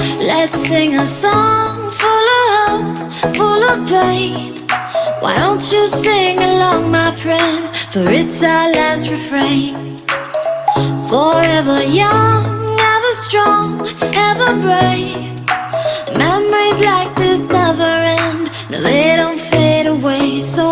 Let's sing a song full of hope, full of pain. Why don't you sing along, my friend? For it's our last refrain. Forever young, ever strong, ever brave. Memories like this never end. No, they don't fade away. So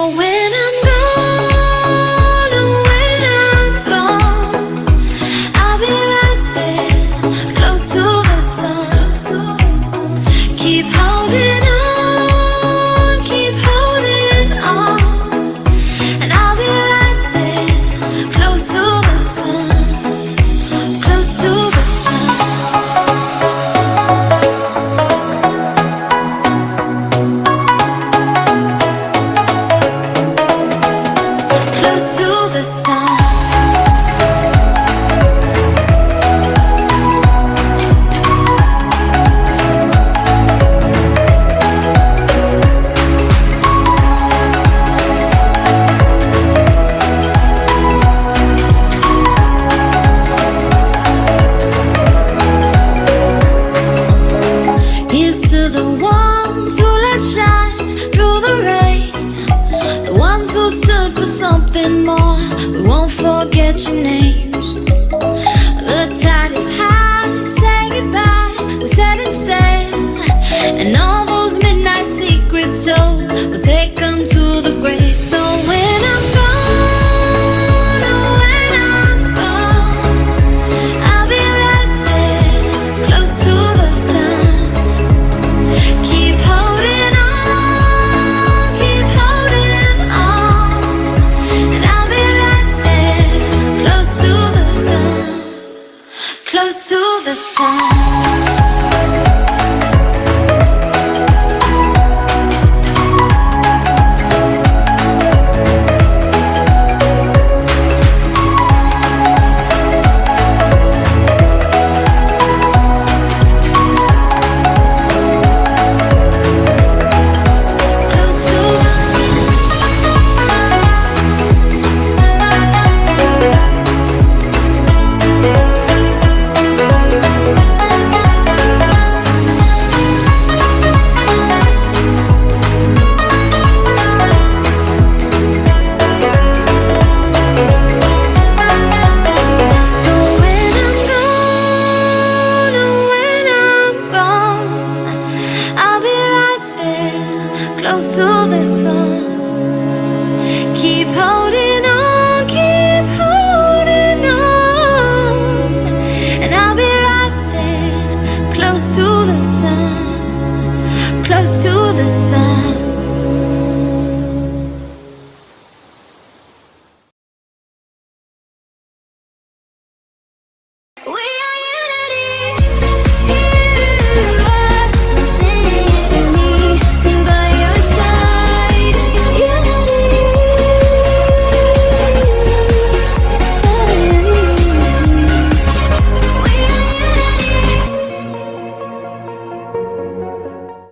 something more. We won't forget your name. close to the sun. close to the sun. Keep holding.